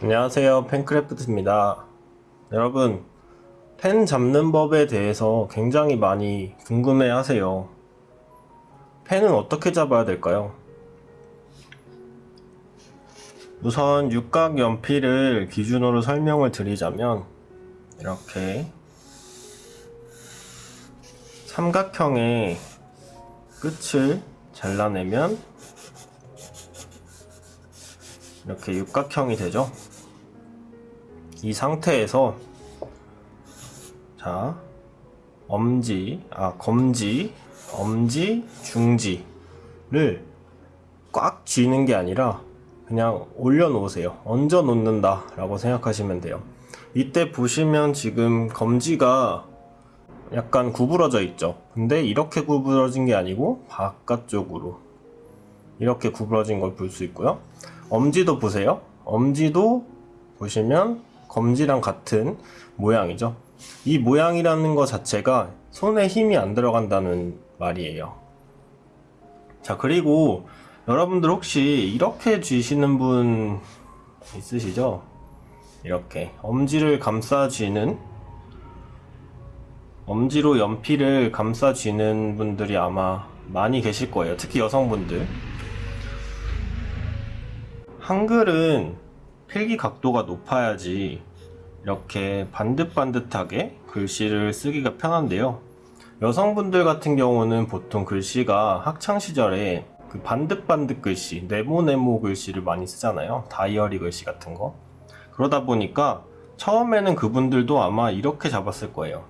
안녕하세요 펜크래프트입니다 여러분 펜 잡는 법에 대해서 굉장히 많이 궁금해 하세요 펜은 어떻게 잡아야 될까요? 우선 육각 연필을 기준으로 설명을 드리자면 이렇게 삼각형의 끝을 잘라내면 이렇게 육각형이 되죠. 이 상태에서 자 엄지, 아 검지, 엄지, 중지를 꽉 쥐는 게 아니라 그냥 올려놓으세요. 얹어 놓는다 라고 생각하시면 돼요. 이때 보시면 지금 검지가 약간 구부러져 있죠. 근데 이렇게 구부러진 게 아니고 바깥쪽으로 이렇게 구부러진 걸 볼 수 있고요. 엄지도 보세요. 엄지도 보시면 검지랑 같은 모양이죠. 이 모양이라는 것 자체가 손에 힘이 안 들어간다는 말이에요. 자, 그리고 여러분들 혹시 이렇게 쥐시는 분 있으시죠? 이렇게 엄지를 감싸 쥐는 엄지로 연필을 감싸 쥐는 분들이 아마 많이 계실 거예요. 특히 여성분들. 한글은 필기 각도가 높아야지 이렇게 반듯반듯하게 글씨를 쓰기가 편한데요. 여성분들 같은 경우는 보통 글씨가 학창시절에 그 반듯반듯 글씨, 네모네모 글씨를 많이 쓰잖아요. 다이어리 글씨 같은 거. 그러다 보니까 처음에는 그분들도 아마 이렇게 잡았을 거예요.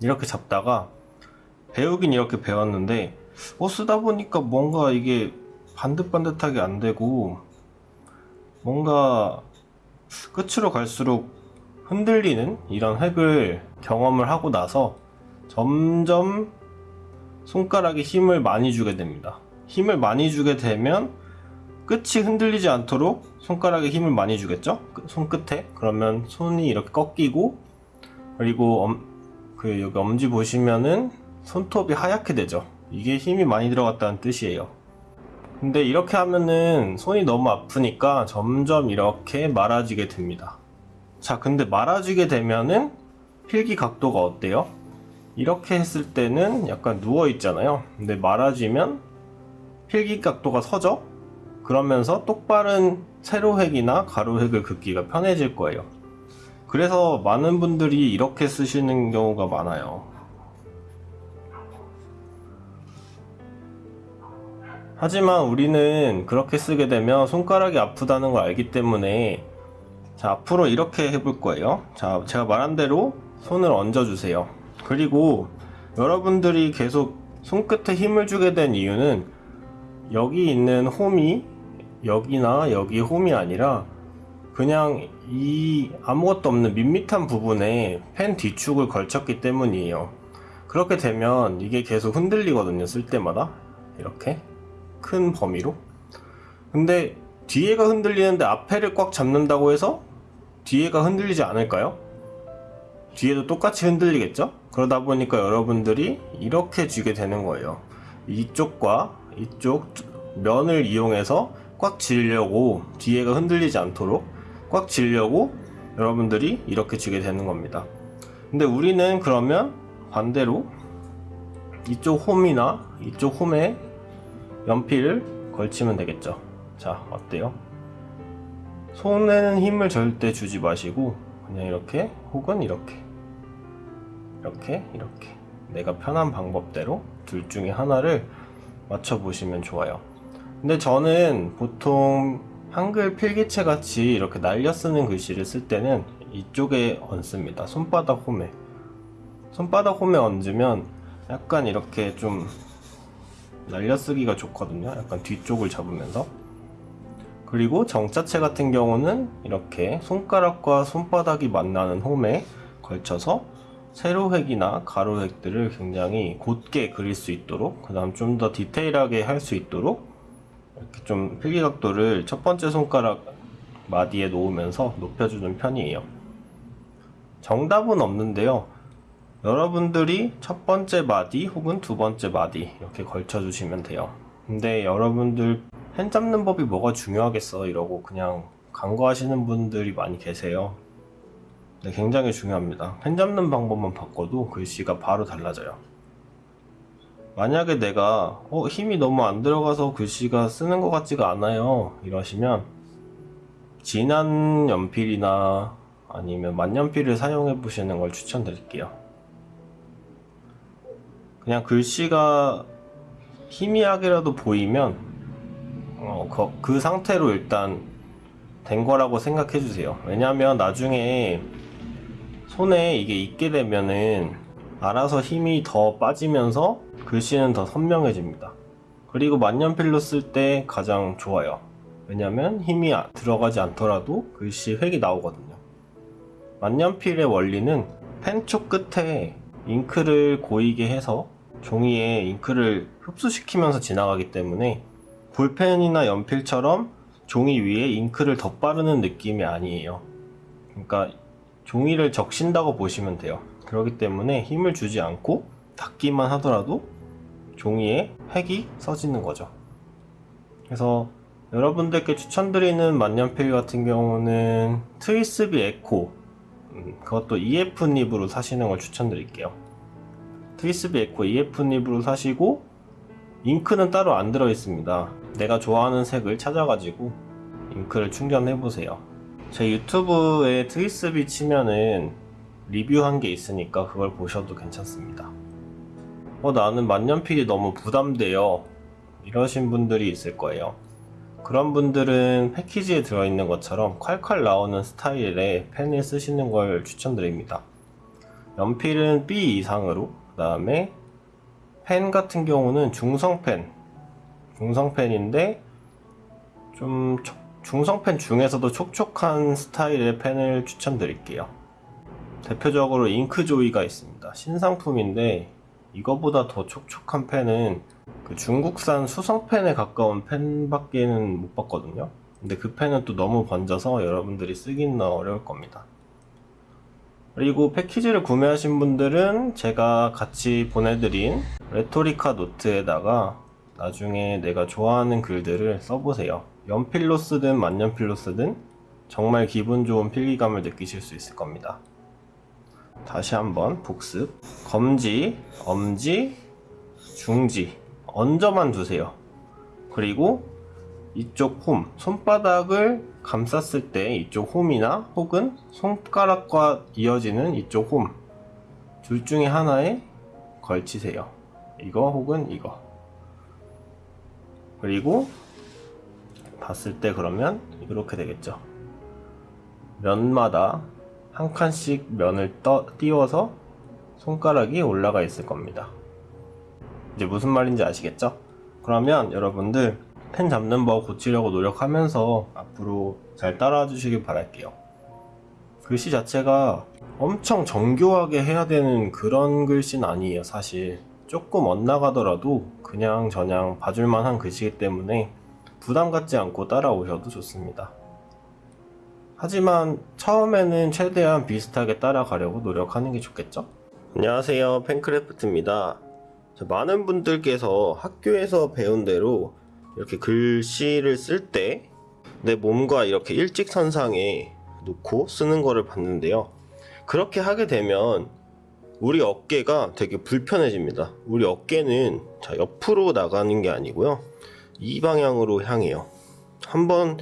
이렇게 잡다가 배우긴 이렇게 배웠는데 어 쓰다 보니까 뭔가 이게 반듯반듯하게 안 되고 뭔가 끝으로 갈수록 흔들리는 이런 획을 경험을 하고 나서 점점 손가락에 힘을 많이 주게 됩니다. 힘을 많이 주게 되면 끝이 흔들리지 않도록 손가락에 힘을 많이 주겠죠? 손끝에 그러면 손이 이렇게 꺾이고 그리고 엄, 그 여기 엄지 보시면은 손톱이 하얗게 되죠. 이게 힘이 많이 들어갔다는 뜻이에요. 근데 이렇게 하면은 손이 너무 아프니까 점점 이렇게 말아지게 됩니다. 자, 근데 말아지게 되면은 필기 각도가 어때요? 이렇게 했을 때는 약간 누워 있잖아요. 근데 말아지면 필기 각도가 서죠? 그러면서 똑바른 세로획이나 가로획을 긋기가 편해질 거예요. 그래서 많은 분들이 이렇게 쓰시는 경우가 많아요. 하지만 우리는 그렇게 쓰게 되면 손가락이 아프다는 걸 알기 때문에 자 앞으로 이렇게 해볼 거예요. 자 제가 말한 대로 손을 얹어 주세요. 그리고 여러분들이 계속 손끝에 힘을 주게 된 이유는 여기 있는 홈이 여기나 여기 홈이 아니라 그냥 이 아무것도 없는 밋밋한 부분에 펜 뒤축을 걸쳤기 때문이에요. 그렇게 되면 이게 계속 흔들리거든요 쓸 때마다. 이렇게 큰 범위로 근데 뒤에가 흔들리는데 앞에를 꽉 잡는다고 해서 뒤에가 흔들리지 않을까요? 뒤에도 똑같이 흔들리겠죠? 그러다 보니까 여러분들이 이렇게 쥐게 되는 거예요 이쪽과 이쪽 면을 이용해서 꽉 쥐려고 뒤에가 흔들리지 않도록 꽉 쥐려고 여러분들이 이렇게 쥐게 되는 겁니다 근데 우리는 그러면 반대로 이쪽 홈이나 이쪽 홈에 연필을 걸치면 되겠죠. 자 어때요? 손에는 힘을 절대 주지 마시고 그냥 이렇게 혹은 이렇게 이렇게 이렇게. 내가 편한 방법대로 둘 중에 하나를 맞춰 보시면 좋아요. 근데 저는 보통 한글 필기체 같이 이렇게 날려 쓰는 글씨를 쓸 때는 이쪽에 얹습니다. 손바닥 홈에. 손바닥 홈에 얹으면 약간 이렇게 좀 날려쓰기가 좋거든요. 약간 뒤쪽을 잡으면서. 그리고 정자체 같은 경우는 이렇게 손가락과 손바닥이 만나는 홈에 걸쳐서 세로획이나 가로획들을 굉장히 곧게 그릴 수 있도록 그 다음 좀 더 디테일하게 할 수 있도록 이렇게 좀 필기각도를 첫 번째 손가락 마디에 놓으면서 높여주는 편이에요. 정답은 없는데요 여러분들이 첫 번째 마디 혹은 두 번째 마디 이렇게 걸쳐 주시면 돼요 근데 여러분들 펜 잡는 법이 뭐가 중요하겠어 이러고 그냥 간과하시는 분들이 많이 계세요. 네, 굉장히 중요합니다. 펜 잡는 방법만 바꿔도 글씨가 바로 달라져요. 만약에 내가 어, 힘이 너무 안 들어가서 글씨가 쓰는 것 같지가 않아요 이러시면 진한 연필이나 아니면 만년필을 사용해 보시는 걸 추천드릴게요 그냥 글씨가 희미하게라도 보이면 어, 그, 그 상태로 일단 된 거라고 생각해 주세요 왜냐면 나중에 손에 이게 있게 되면은 알아서 힘이 더 빠지면서 글씨는 더 선명해집니다. 그리고 만년필로 쓸 때 가장 좋아요. 왜냐면 힘이 아- 들어가지 않더라도 글씨 획이 나오거든요. 만년필의 원리는 펜촉 끝에 잉크를 고이게 해서 종이에 잉크를 흡수시키면서 지나가기 때문에 볼펜이나 연필처럼 종이 위에 잉크를 덧바르는 느낌이 아니에요. 그러니까 종이를 적신다고 보시면 돼요. 그렇기 때문에 힘을 주지 않고 닿기만 하더라도 종이에 획이 써지는 거죠. 그래서 여러분들께 추천드리는 만년필 같은 경우는 트위스비 에코 음, 그것도 EF 닙으로 사시는 걸 추천드릴게요. 트위스비 에코 EF 닙으로 사시고 잉크는 따로 안 들어 있습니다. 내가 좋아하는 색을 찾아가지고 잉크를 충전해 보세요. 제 유튜브에 트위스비 치면은 리뷰한 게 있으니까 그걸 보셔도 괜찮습니다. 어, 나는 만년필이 너무 부담돼요. 이러신 분들이 있을 거예요. 그런 분들은 패키지에 들어있는 것처럼 콸콸 나오는 스타일의 펜을 쓰시는 걸 추천드립니다. 연필은 B 이상으로, 그 다음에 펜 같은 경우는 중성펜, 중성펜인데 좀 촉- 중성펜 중에서도 촉촉한 스타일의 펜을 추천드릴게요. 대표적으로 잉크조이가 있습니다. 신상품인데 이거보다 더 촉촉한 펜은 그 중국산 수성펜에 가까운 펜밖에는 못 봤거든요. 근데 그 펜은 또 너무 번져서 여러분들이 쓰기는 어려울 겁니다. 그리고 패키지를 구매하신 분들은 제가 같이 보내드린 레토리카 노트에다가 나중에 내가 좋아하는 글들을 써보세요. 연필로 쓰든 만년필로 쓰든 정말 기분 좋은 필기감을 느끼실 수 있을 겁니다. 다시 한번 복습. 검지, 엄지, 중지. 얹어만 두세요. 그리고 이쪽 홈, 손바닥을 감쌌을 때 이쪽 홈이나 혹은 손가락과 이어지는 이쪽 홈. 둘 중에 하나에 걸치세요. 이거 혹은 이거. 그리고 봤을 때 그러면 이렇게 되겠죠. 면마다 한 칸씩 면을 떠, 띄워서 손가락이 올라가 있을 겁니다. 이제 무슨 말인지 아시겠죠? 그러면 여러분들 펜 잡는 법 고치려고 노력하면서 앞으로 잘 따라와 주시길 바랄게요. 글씨 자체가 엄청 정교하게 해야 되는 그런 글씨는 아니에요, 사실. 조금 엇나가더라도 그냥 저냥 봐줄만한 글씨이기 때문에 부담 갖지 않고 따라오셔도 좋습니다. 하지만 처음에는 최대한 비슷하게 따라가려고 노력하는 게 좋겠죠? 안녕하세요. 펜크래프트입니다. 자, 많은 분들께서 학교에서 배운 대로 이렇게 글씨를 쓸 때 내 몸과 이렇게 일직선상에 놓고 쓰는 거를 봤는데요. 그렇게 하게 되면 우리 어깨가 되게 불편해집니다. 우리 어깨는 자, 옆으로 나가는 게 아니고요. 이 방향으로 향해요. 한번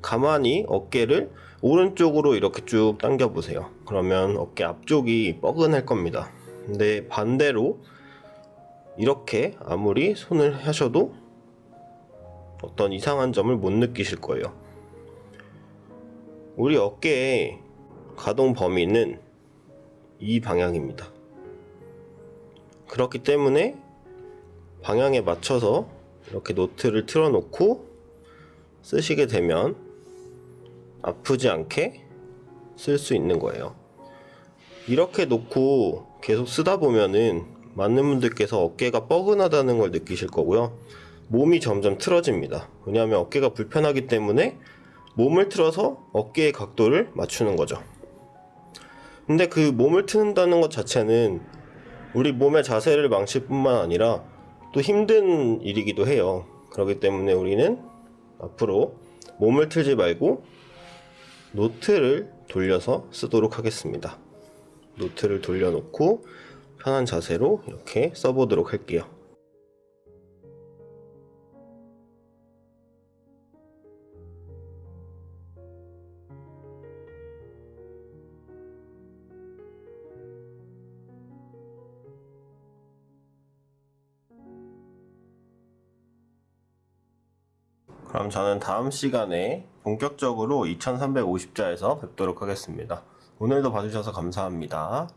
가만히 어깨를 오른쪽으로 이렇게 쭉 당겨 보세요. 그러면 어깨 앞쪽이 뻐근할 겁니다. 근데 반대로 이렇게 아무리 손을 하셔도 어떤 이상한 점을 못 느끼실 거예요. 우리 어깨의 가동 범위는 이 방향입니다. 그렇기 때문에 방향에 맞춰서 이렇게 노트를 틀어 놓고 쓰시게 되면 아프지 않게 쓸 수 있는 거예요. 이렇게 놓고 계속 쓰다 보면은 많은 분들께서 어깨가 뻐근하다는 걸 느끼실 거고요. 몸이 점점 틀어집니다. 왜냐하면 어깨가 불편하기 때문에 몸을 틀어서 어깨의 각도를 맞추는 거죠. 근데 그 몸을 트는다는 것 자체는 우리 몸의 자세를 망칠 뿐만 아니라 또 힘든 일이기도 해요. 그렇기 때문에 우리는 앞으로 몸을 틀지 말고 노트를 돌려서 쓰도록 하겠습니다. 노트를 돌려놓고 편한 자세로 이렇게 써보도록 할게요. 그럼 저는 다음 시간에 본격적으로 2350자에서 뵙도록 하겠습니다. 오늘도 봐주셔서 감사합니다.